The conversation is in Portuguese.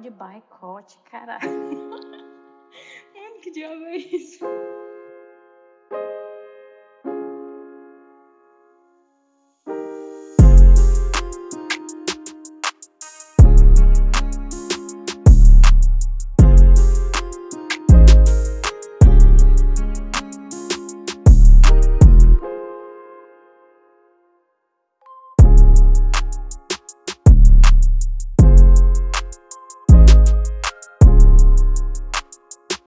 De boicote, caralho. Mano, que diabo é isso?